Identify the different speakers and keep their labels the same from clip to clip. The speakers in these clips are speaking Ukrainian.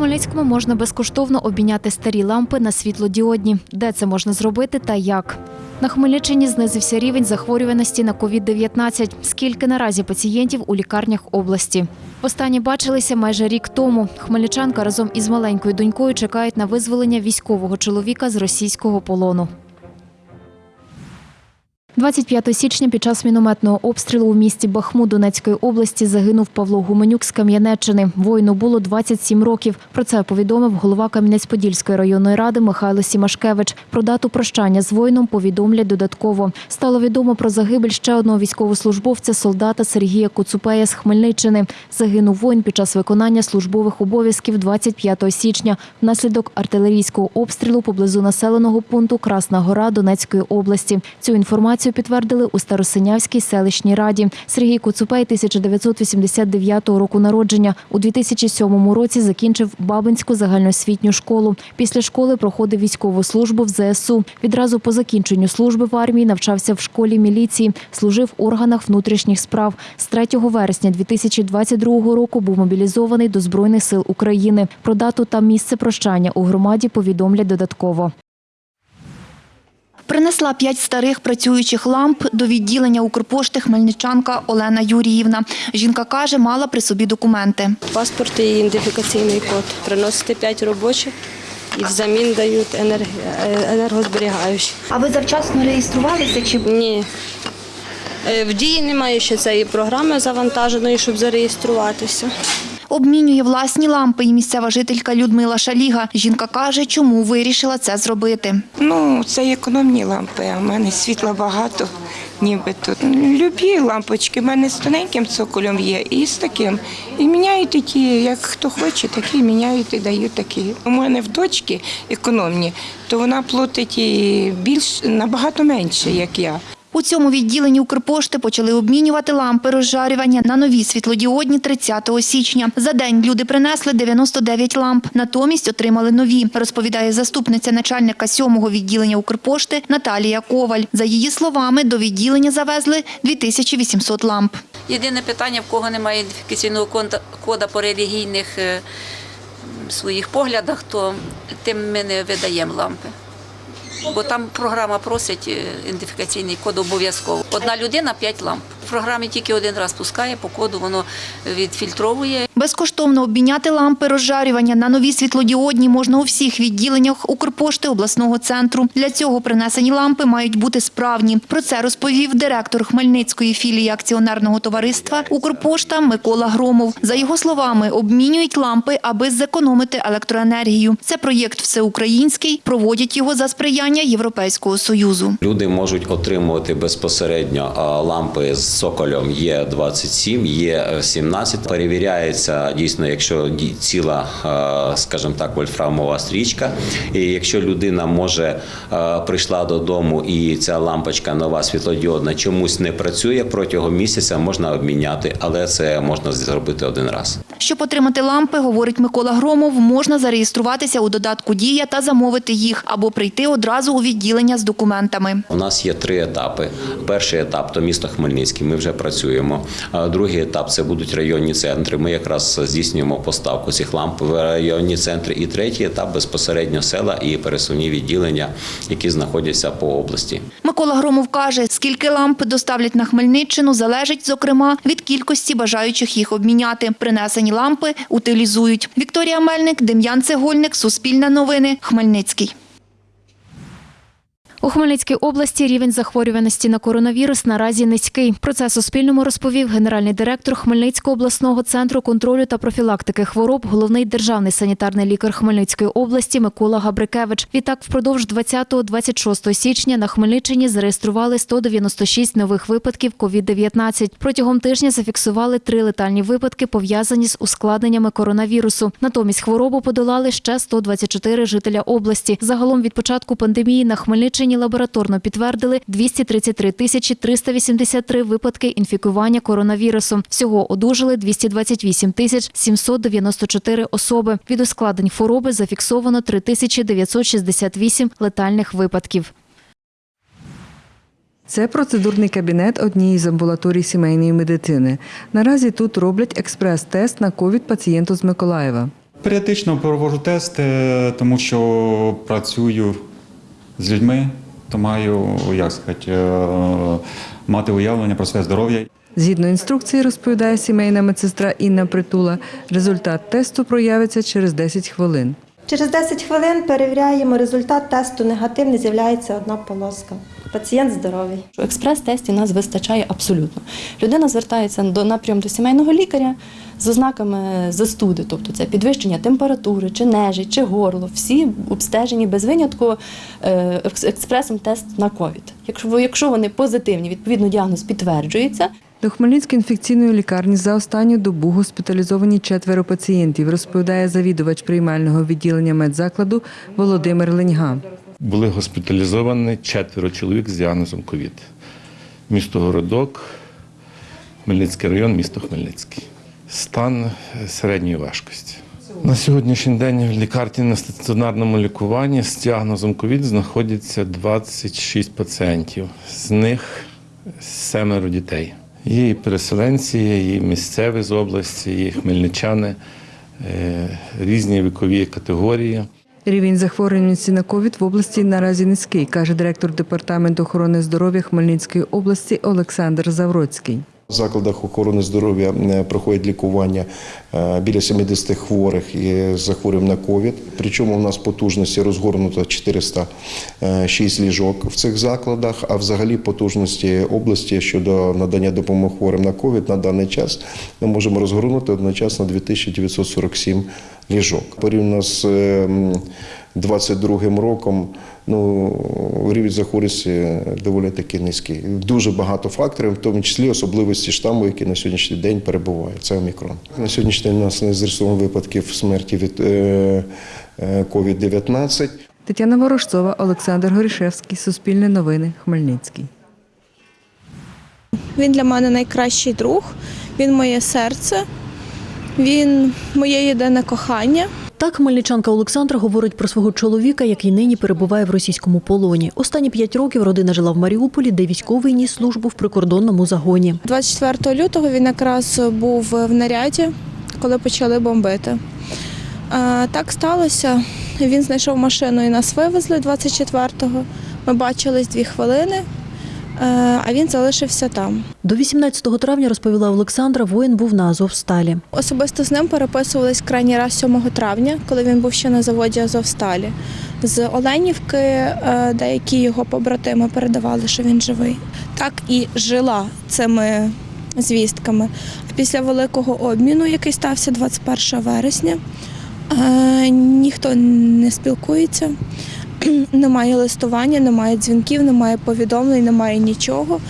Speaker 1: Хмельницькому можна безкоштовно обміняти старі лампи на світлодіодні. Де це можна зробити та як? На Хмельниччині знизився рівень захворюваності на COVID-19. Скільки наразі пацієнтів у лікарнях області? Останні бачилися майже рік тому. Хмельничанка разом із маленькою донькою чекають на визволення військового чоловіка з російського полону. 25 січня під час мінометного обстрілу у місті Бахмут Донецької області загинув Павло Гуменюк з Кам'янеччини. Воїну було 27 років. Про це повідомив голова Кам'янець-Подільської районної ради Михайло Сімашкевич. Про дату прощання з воїном повідомлять додатково. Стало відомо про загибель ще одного військовослужбовця, солдата Сергія Коцупея з Хмельниччини. Загинув воїн під час виконання службових обов'язків 25 січня внаслідок артилерійського обстрілу поблизу населеного пункту Красна Гора Донецької області. Цю інформацію підтвердили у Старосинявській селищній раді. Сергій Коцупей 1989 року народження. У 2007 році закінчив Бабинську загальноосвітню школу. Після школи проходив військову службу в ЗСУ. Відразу по закінченню служби в армії навчався в школі міліції, служив в органах внутрішніх справ. З 3 вересня 2022 року був мобілізований до Збройних сил України. Про дату та місце прощання у громаді повідомлять додатково.
Speaker 2: Принесла п'ять старих працюючих ламп до відділення Укрпошти хмельничанка Олена Юріївна. Жінка каже, мала при собі документи.
Speaker 3: Паспорт і ідентифікаційний код. Приносите 5 робочих і взамін дають енерг... е, енергозберігаючі.
Speaker 2: А ви завчасно реєструвалися чи
Speaker 3: Ні. Е, В дії немає ще цієї програми завантаженої, щоб зареєструватися.
Speaker 2: Обмінює власні лампи і місцева жителька Людмила Шаліга. Жінка каже, чому вирішила це зробити.
Speaker 4: Ну, це економні лампи, а в мене світла багато, ніби тут. Любі лампочки, в мене з тоненьким цоколем є і з таким. І міняють такі, як хто хоче, такі міняють і дають такі. У мене в дочки економні, то вона платить і більш набагато менше, як я.
Speaker 2: У цьому відділенні Укрпошти почали обмінювати лампи розжарювання на нові світлодіодні 30 січня. За день люди принесли 99 ламп, натомість отримали нові, розповідає заступниця начальника сьомого відділення Укрпошти Наталія Коваль. За її словами, до відділення завезли 2800 ламп.
Speaker 5: Єдине питання, в кого немає ідентифікаційного кода по релігійних е, своїх поглядах, то тим ми не видаємо лампи. Бо там програма просить е, ідентифікаційний код обов'язково. Одна людина п'ять ламп. Програмі тільки один раз пускає, по коду воно відфільтровує
Speaker 2: Безкоштовно обміняти лампи розжарювання на нові світлодіодні можна у всіх відділеннях Укрпошти обласного центру. Для цього принесені лампи мають бути справні. Про це розповів директор Хмельницької філії акціонерного товариства Укрпошта Микола Громов. За його словами, обмінюють лампи, аби зекономити електроенергію. Це проєкт всеукраїнський. Проводять його за сприяння Європейського союзу.
Speaker 6: Люди можуть отримувати безпосередньо лампи з цоколем є 27, є 17. Перевіряється дійсно, якщо ціла, а, скажімо так, вольфрамова стрічка. І якщо людина може прийшла додому і ця лампочка нова світлодіодна чомусь не працює протягом місяця, можна обміняти, але це можна зробити один раз.
Speaker 2: Щоб отримати лампи, говорить Микола Громов, можна зареєструватися у додатку Дія та замовити їх або прийти одразу у відділення з документами.
Speaker 6: У нас є три етапи. Перший етап то місто Хмельницький. Ми вже працюємо. Другий етап це будуть районні центри. Ми якраз здійснюємо поставку цих ламп в районні центри. І третій етап безпосередньо села і пересувні відділення, які знаходяться по області.
Speaker 2: Микола Громов каже, скільки ламп доставлять на Хмельниччину, залежить, зокрема, від кількості бажаючих їх обміняти. Принесені лампи утилізують. Вікторія Мельник, Дем'ян Цегольник, Суспільне новини, Хмельницький.
Speaker 1: У Хмельницькій області рівень захворюваності на коронавірус наразі низький. Про це Суспільному розповів генеральний директор Хмельницького обласного центру контролю та профілактики хвороб, головний державний санітарний лікар Хмельницької області Микола Габрикевич. Відтак, впродовж 20-26 січня на Хмельниччині зареєстрували 196 нових випадків COVID-19. Протягом тижня зафіксували три летальні випадки, пов'язані з ускладненнями коронавірусу. Натомість хворобу подолали ще 124 жителя області. Загалом від початку пандемії на Хмельниччині лабораторно підтвердили 233 тисячі 383 випадки інфікування коронавірусом. Всього одужали 228 тисяч 794 особи. Від ускладнень хвороби зафіксовано 3968 летальних випадків.
Speaker 7: Це процедурний кабінет однієї з амбулаторій сімейної медицини. Наразі тут роблять експрес-тест на ковід пацієнту з Миколаєва.
Speaker 8: Періодично проводжу тести, тому що працюю з людьми, то маю, як сказати, е, мати уявлення про своє здоров'я.
Speaker 7: Згідно інструкції, розповідає сімейна медсестра Інна Притула, результат тесту проявиться через 10 хвилин.
Speaker 9: Через 10 хвилин перевіряємо результат тесту негативний, з'являється одна полоска. Пацієнт здоровий.
Speaker 10: Експрес-тестів нас вистачає абсолютно. Людина звертається до напрям до сімейного лікаря з ознаками застуди, тобто це підвищення температури, чи нежить, чи горло. Всі обстежені без винятку е, експресом тест на ковід. Якщо вони позитивні, відповідно діагноз підтверджується.
Speaker 7: До Хмельницької інфекційної лікарні за останню добу госпіталізовані четверо пацієнтів, розповідає завідувач приймального відділення медзакладу Володимир Леньга.
Speaker 11: Були госпіталізовані четверо чоловік з діагнозом ковід. Місто Городок, Хмельницький район, місто Хмельницький. Стан середньої важкості. На сьогоднішній день в лікарні на стаціонарному лікуванні з діагнозом ковід знаходиться 26 пацієнтів. З них семеро дітей. Є і переселенці, є і місцеві з області, і хмельничани, е, різні вікові категорії.
Speaker 7: Рівень захворюваності на ковід в області наразі низький, каже директор департаменту охорони здоров'я Хмельницької області Олександр Завроцький.
Speaker 12: В закладах охорони здоров'я е, проходять лікування е, біля 70 хворих з захворюванням на ковід. Причому в нас потужності розгорнуто 406 ліжок в цих закладах, а взагалі потужності області щодо надання допомоги хворим на ковід на даний час ми можемо розгорнути одночасно 2947 ліжок. Порівняно з е, 22 роком ну, рівень захворюваності доволі таки низький. Дуже багато факторів, в тому числі особливості штаму, який на сьогоднішній день перебуває. Це омікрон. На сьогоднішній день у нас не зареєстровано випадків смерті від е, е, COVID-19.
Speaker 7: Тетяна Ворожцова, Олександр Горішевський, Суспільне новини, Хмельницький.
Speaker 9: Він для мене найкращий друг, він моє серце, він моє єдине кохання.
Speaker 13: Так хмельничанка Олександра говорить про свого чоловіка, який нині перебуває в російському полоні. Останні п'ять років родина жила в Маріуполі, де військовий ніс службу в прикордонному загоні.
Speaker 9: 24 лютого він якраз був в наряді, коли почали бомбити. Так сталося. Він знайшов машину і нас вивезли 24-го. Ми бачились дві хвилини, а він залишився там.
Speaker 13: До 18 травня, розповіла Олександра, воїн був на Азовсталі.
Speaker 9: Особисто з ним переписувались крайній раз 7 травня, коли він був ще на заводі Азовсталі. З Оленівки е, деякі його побратими передавали, що він живий. Так і жила цими звістками. А після великого обміну, який стався 21 вересня, е, ніхто не спілкується. Немає листування, немає дзвінків, немає повідомлень, немає нічого.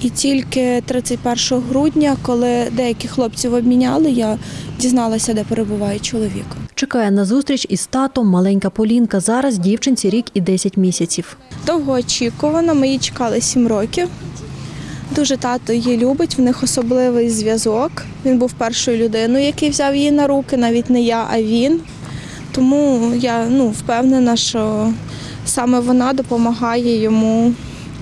Speaker 9: І тільки 31 грудня, коли деякі хлопців обміняли, я дізналася, де перебуває чоловік.
Speaker 13: Чекає на зустріч із татом маленька Полінка. Зараз дівчинці рік і 10 місяців.
Speaker 9: Довгоочікувано, ми її чекали 7 років. Дуже тато її любить, в них особливий зв'язок. Він був першою людиною, який взяв її на руки, навіть не я, а він. Тому я ну, впевнена, що саме вона допомагає йому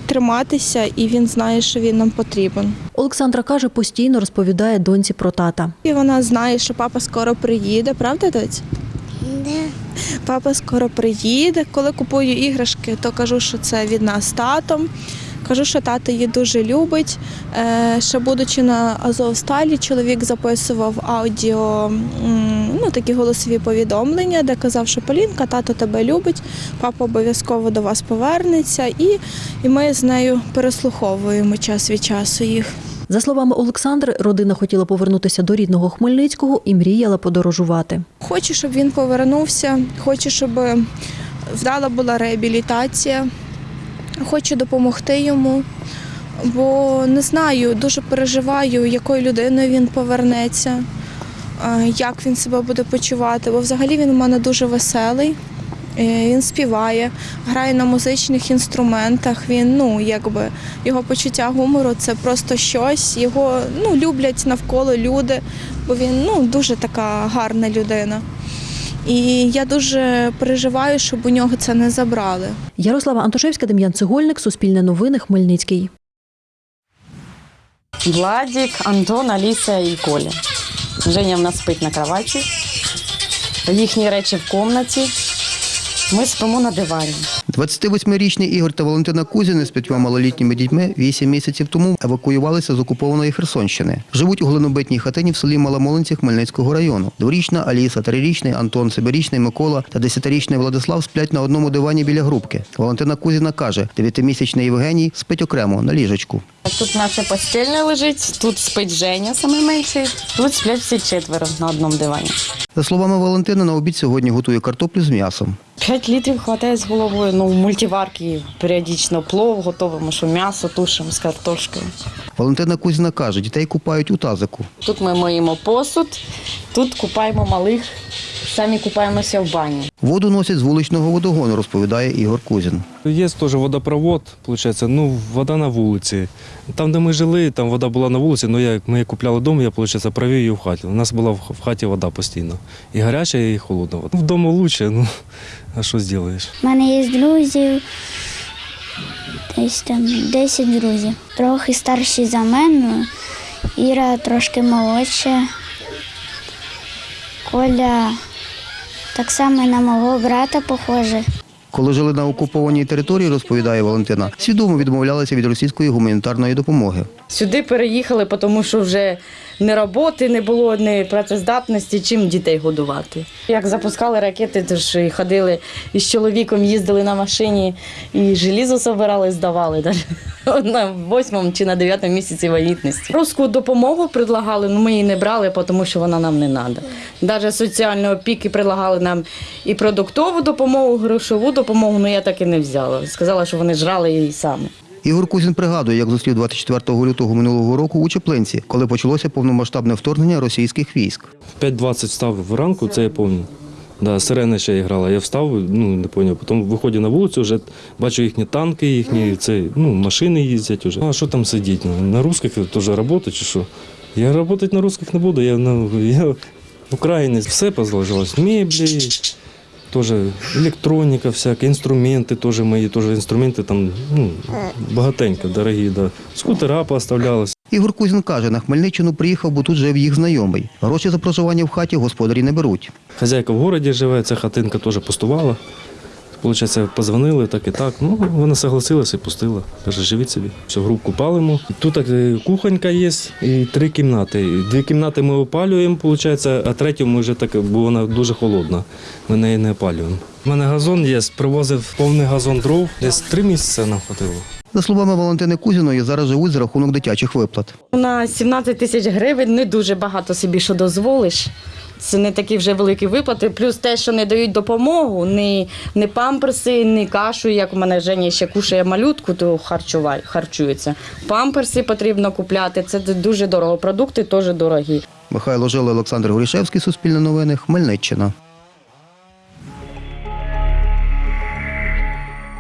Speaker 9: триматися, і він знає, що він нам потрібен.
Speaker 13: Олександра каже, постійно розповідає доньці про тата.
Speaker 9: І вона знає, що папа скоро приїде, правда, доць? Папа скоро приїде. Коли купую іграшки, то кажу, що це від нас з татом. Кажу, що тато її дуже любить. Е, Ще будучи на Азовсталі, чоловік записував аудіо, ну такі голосові повідомлення, де казав, що Полінка, тато тебе любить, папа обов'язково до вас повернеться, і, і ми з нею переслуховуємо час від часу їх.
Speaker 13: За словами Олександри, родина хотіла повернутися до рідного Хмельницького і мріяла подорожувати.
Speaker 9: Хочу, щоб він повернувся, хочу, щоб вдала була реабілітація. Хочу допомогти йому, бо не знаю, дуже переживаю, якою людиною він повернеться, як він себе буде почувати. Бо взагалі він у мене дуже веселий. Е, Він співає, грає на музичних інструментах. Він, ну, якби його почуття гумору це просто щось. Його ну, люблять навколо люди, бо він ну, дуже така гарна людина. І я дуже переживаю, щоб у нього це не забрали.
Speaker 13: Ярослава Антошевська, Дем'ян Цегольник, Суспільне новини, Хмельницький.
Speaker 10: Владик, Антон, Аліса і Коля. Женя в нас спить на кроваті.
Speaker 14: їхні речі в кімнаті. Ми спимо на дивані.
Speaker 15: 28-річний Ігор та Валентина Кузіни з п'ятьма малолітніми дітьми 8 місяців тому евакуювалися з окупованої Херсонщини. Живуть у глинобитній хатині в селі Маломолинці Хмельницького району. Дворічна Аліса, трирічний Антон, семирічний Микола та десятирічний Владислав сплять на одному дивані біля грубки. Валентина Кузіна каже, дев'ятимісячний Євгеній спить окремо на ліжечку.
Speaker 14: Тут наша постільна лежить, тут спить Женя, саме менший, тут сплять всі четверо на одному дивані.
Speaker 15: За словами Валентини, на обід сьогодні готує картоплю з м'ясом.
Speaker 14: П'ять літрів хватає з головою. Ну, в мультиварки періодично плов готовимо, що м'ясо тушимо з картошкою.
Speaker 15: Валентина Кузіна каже, дітей купають у тазику.
Speaker 14: Тут ми моїмо посуд, тут купаємо малих, самі купаємося в бані.
Speaker 15: Воду носять з вуличного водогону, розповідає Ігор Кузін.
Speaker 16: Є теж водопровод, виходить, ну, вода на вулиці. Там, де ми жили, там вода була на вулиці, але я, ми купляли дом, я, виходить, провів її в хаті. У нас була в хаті вода постійно. І гаряча, і холодна вода. Вдома краще, ну, а що зробиш?
Speaker 17: У мене є друзів, десь там 10 друзів. Трохи старші за мене, Іра трошки молодша. Коля так само на мого брата похоже.
Speaker 15: Коли жили на окупованій території, розповідає Валентина, свідомо відмовлялися від російської гуманітарної допомоги.
Speaker 14: Сюди переїхали, тому що вже ні роботи не було, ні працездатності, чим дітей годувати. Як запускали ракети, то ж і ходили із чоловіком, їздили на машині і желізо собирали, здавали на восьмому чи на дев'ятому місяці вагітності. Русську допомогу предлагали, але ми її не брали, тому що вона нам не треба. Навіть соціальної опіки предлагали нам і продуктову допомогу, грошову допомогу, але я так і не взяла. Сказала, що вони жрали її самі.
Speaker 15: Ігор Кузін пригадує, як зустрів 24 лютого минулого року у Чеплинці, коли почалося повномасштабне вторгнення російських військ.
Speaker 16: В 5.20 встав вранку, це я пам'ятаю. Да, сирена ще грала. Я встав, ну не зрозумів. Потім виходжу на вулицю, вже бачу їхні танки, їхні це, ну, машини їздять уже. А що там сидіти? Ну, На русских теж працювати чи що? Я працювати на русских не буду, я, на, я в Україні все позалежалось. Меблі, теж електроніка, всяка, інструменти теж мої, теж інструменти там ну, багатенько, дорогі. Да. Скутера поставлялися.
Speaker 15: Ігор Кузін каже, на Хмельниччину приїхав, бо тут жив їх знайомий. Гроші за проживання в хаті господарі не беруть.
Speaker 16: Хазяйка в городі живе, ця хатинка теж пустувала. Получається, позвонили так і так. Ну, вона согласилася і пустила. Каже, живіть собі. Все, грубку палимо. Тут так, е, кухонька є і три кімнати. Дві кімнати ми опалюємо, виходить, а третю ми вже так, бо вона дуже холодна. Ми неї не опалюємо. У мене газон є, привозив повний газон дров. Десь три місяці нам хватило.
Speaker 15: За словами Валентини Кузіної, зараз живуть за рахунок дитячих виплат.
Speaker 14: На 17 тисяч гривень не дуже багато собі що дозволиш. Це не такі вже великі виплати. Плюс те, що не дають допомогу, ні, ні памперси, ні кашу. Як у мене Женя ще кушає малютку, то харчувай, харчується. Памперси потрібно купляти. Це дуже дорого. Продукти теж дорогі.
Speaker 15: Михайло Жила, Олександр Горішевський, Суспільне новини, Хмельниччина.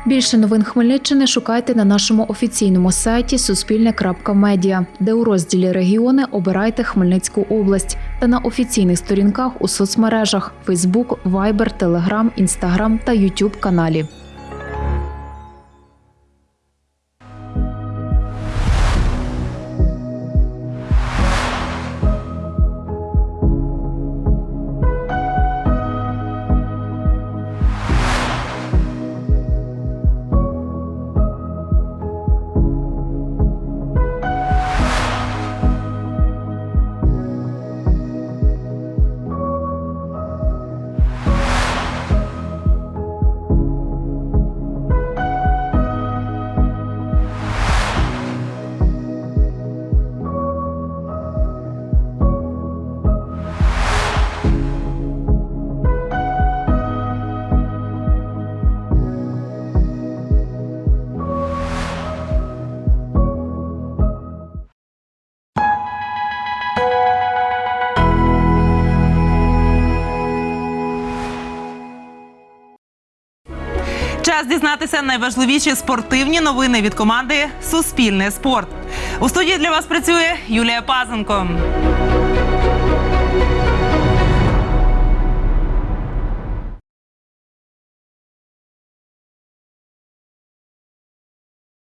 Speaker 1: Більше новин Хмельниччини шукайте на нашому офіційному сайті суспільне.медіа, де у розділі регіони обирайте Хмельницьку область та на офіційних сторінках у соцмережах Facebook, Viber, Telegram, Instagram та YouTube каналі.
Speaker 18: Час дізнатися найважливіші спортивні новини від команди Суспільне спорт. У студії для вас працює Юлія Пазенко.